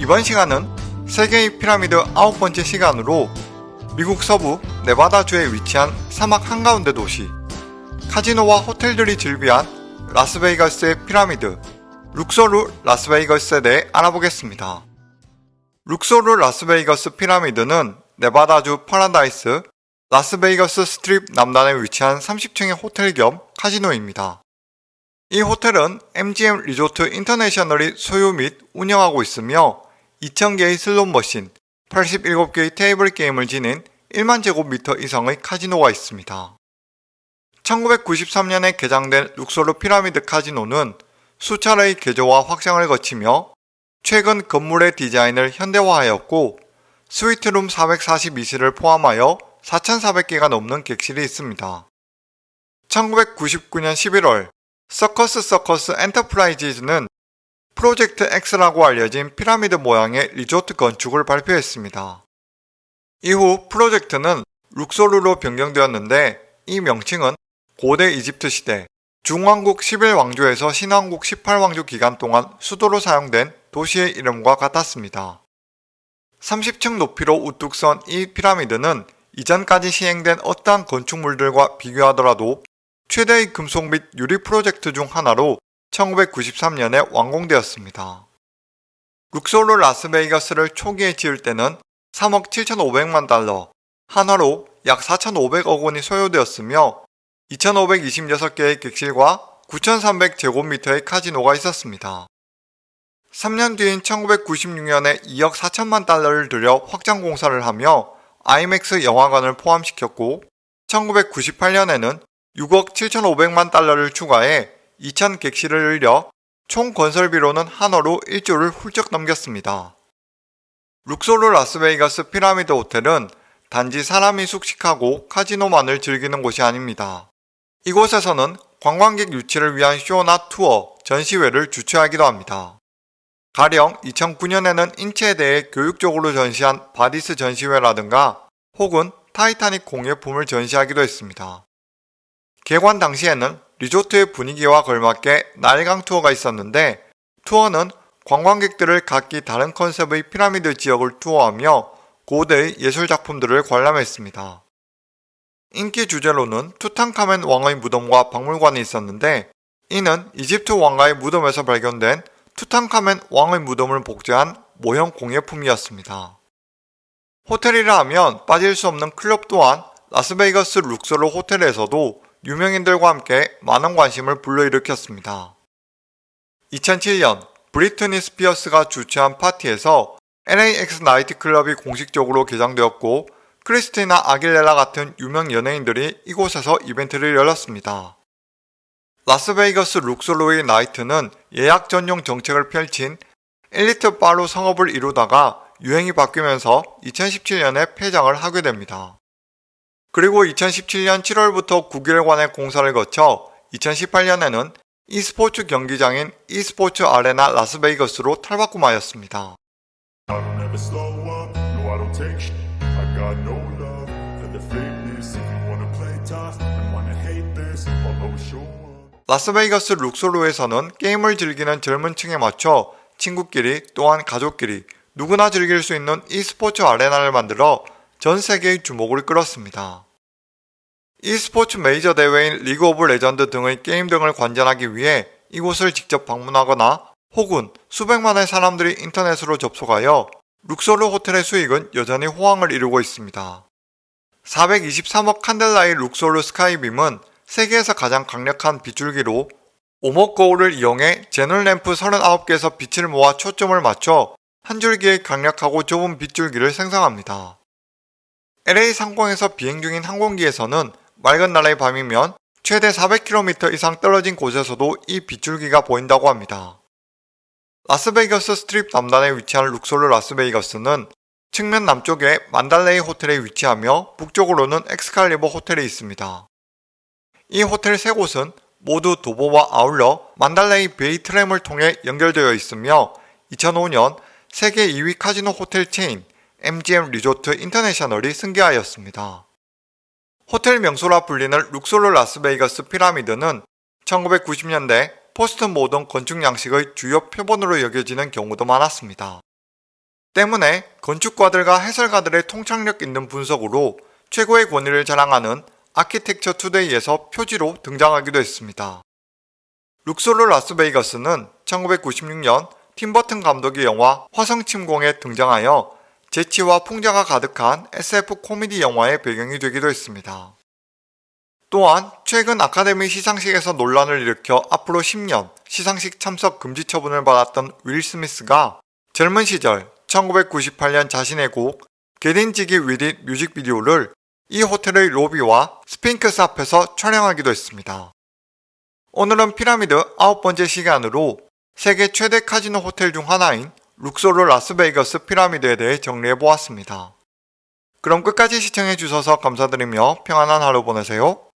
이번 시간은 세계의 피라미드 아홉 번째 시간으로 미국 서부 네바다주에 위치한 사막 한가운데 도시 카지노와 호텔들이 즐비한 라스베이거스의 피라미드 룩소르 라스베이거스에 대해 알아보겠습니다. 룩소르 라스베이거스 피라미드는 네바다주 파라다이스 라스베이거스 스트립 남단에 위치한 30층의 호텔 겸 카지노입니다. 이 호텔은 MGM 리조트 인터내셔널이 소유 및 운영하고 있으며 2,000개의 슬롯 머신, 87개의 테이블 게임을 지닌 1만 제곱미터 이상의 카지노가 있습니다. 1993년에 개장된 룩소르 피라미드 카지노는 수차례의 개조와 확장을 거치며 최근 건물의 디자인을 현대화하였고 스위트룸 442실을 포함하여 4,400개가 넘는 객실이 있습니다. 1999년 11월 서커스 서커스 엔터프라이즈는 프로젝트 X라고 알려진 피라미드 모양의 리조트 건축을 발표했습니다. 이후 프로젝트는 룩소르로 변경되었는데 이 명칭은 고대 이집트 시대 중왕국 11왕조에서 신왕국 18왕조 기간 동안 수도로 사용된 도시의 이름과 같았습니다. 30층 높이로 우뚝 선 이 피라미드는 이전까지 시행된 어떠한 건축물들과 비교하더라도 최대의 금속 및 유리 프로젝트 중 하나로 1993년에 완공되었습니다. 룩소르 라스베이거스를 초기에 지을 때는 3억 7,500만 달러, 한화로 약 4,500억 원이 소요되었으며 2,526개의 객실과 9,300제곱미터의 카지노가 있었습니다. 3년 뒤인 1996년에 2억 4천만 달러를 들여 확장 공사를 하며 IMAX 영화관을 포함시켰고 1998년에는 6억 7,500만 달러를 추가해 2,000 객실을 늘려 총 건설비로는 한화로 1조를 훌쩍 넘겼습니다. 룩소르 라스베이거스 피라미드 호텔은 단지 사람이 숙식하고 카지노만을 즐기는 곳이 아닙니다. 이곳에서는 관광객 유치를 위한 쇼나 투어, 전시회를 주최하기도 합니다. 가령 2009년에는 인체에 대해 교육적으로 전시한 바디스 전시회라든가 혹은 타이타닉 공예품을 전시하기도 했습니다. 개관 당시에는 리조트의 분위기와 걸맞게 나일강 투어가 있었는데 투어는 관광객들을 각기 다른 컨셉의 피라미드 지역을 투어하며 고대의 예술작품들을 관람했습니다. 인기 주제로는 투탕카멘 왕의 무덤과 박물관이 있었는데 이는 이집트 왕가의 무덤에서 발견된 투탕카멘 왕의 무덤을 복제한 모형 공예품이었습니다. 호텔이라 하면 빠질 수 없는 클럽 또한 라스베이거스 룩소르 호텔에서도 유명인들과 함께 많은 관심을 불러일으켰습니다. 2007년 브리트니 스피어스가 주최한 파티에서 LAX 나이트클럽이 공식적으로 개장되었고 크리스티나 아길레라 같은 유명 연예인들이 이곳에서 이벤트를 열었습니다. 라스베이거스 룩소르의 나이트는 예약 전용 정책을 펼친 엘리트 바로 성업을 이루다가 유행이 바뀌면서 2017년에 폐장을 하게 됩니다. 그리고 2017년 7월부터 9개월간의 공사를 거쳐 2018년에는 e스포츠 경기장인 e스포츠 아레나 라스베이거스로 탈바꿈하였습니다. 라스베이거스 룩소르에서는 게임을 즐기는 젊은 층에 맞춰 친구끼리 또한 가족끼리 누구나 즐길 수 있는 e스포츠 아레나를 만들어 전 세계의 주목을 끌었습니다. E스포츠 메이저 대회인 리그 오브 레전드 등의 게임 등을 관전하기 위해 이곳을 직접 방문하거나 혹은 수백만의 사람들이 인터넷으로 접속하여 룩소르 호텔의 수익은 여전히 호황을 이루고 있습니다. 423억 칸델라의 룩소르 스카이빔은 세계에서 가장 강력한 빛줄기로 오목 거울을 이용해 제논 램프 39개에서 빛을 모아 초점을 맞춰 한 줄기의 강력하고 좁은 빛줄기를 생성합니다. LA 상공에서 비행 중인 항공기에서는 맑은 날의 밤이면 최대 400km 이상 떨어진 곳에서도 이 빛줄기가 보인다고 합니다. 라스베이거스 스트립 남단에 위치한 룩소르 라스베이거스는 측면 남쪽에 만달레이 호텔에 위치하며 북쪽으로는 엑스칼리버 호텔이 있습니다. 이 호텔 세 곳은 모두 도보와 아울러 만달레이 베이 트램을 통해 연결되어 있으며 2005년 세계 2위 카지노 호텔 체인 MGM 리조트 인터내셔널이 승계하였습니다. 호텔 명소라 불리는 룩소르 라스베이거스 피라미드는 1990년대 포스트 모던 건축 양식의 주요 표본으로 여겨지는 경우도 많았습니다. 때문에 건축가들과 해설가들의 통찰력 있는 분석으로 최고의 권위를 자랑하는 아키텍처 투데이에서 표지로 등장하기도 했습니다. 룩소르 라스베이거스는 1996년 팀버튼 감독의 영화 화성침공에 등장하여 재치와 풍자가 가득한 SF 코미디 영화의 배경이 되기도 했습니다. 또한 최근 아카데미 시상식에서 논란을 일으켜 앞으로 10년 시상식 참석 금지 처분을 받았던 윌 스미스가 젊은 시절 1998년 자신의 곡 Gettin' Jiggy wit It 뮤직비디오를 이 호텔의 로비와 스핑크스 앞에서 촬영하기도 했습니다. 오늘은 피라미드 아홉 번째 시간으로 세계 최대 카지노 호텔 중 하나인 룩소르 라스베이거스 피라미드에 대해 정리해 보았습니다. 그럼 끝까지 시청해 주셔서 감사드리며 평안한 하루 보내세요.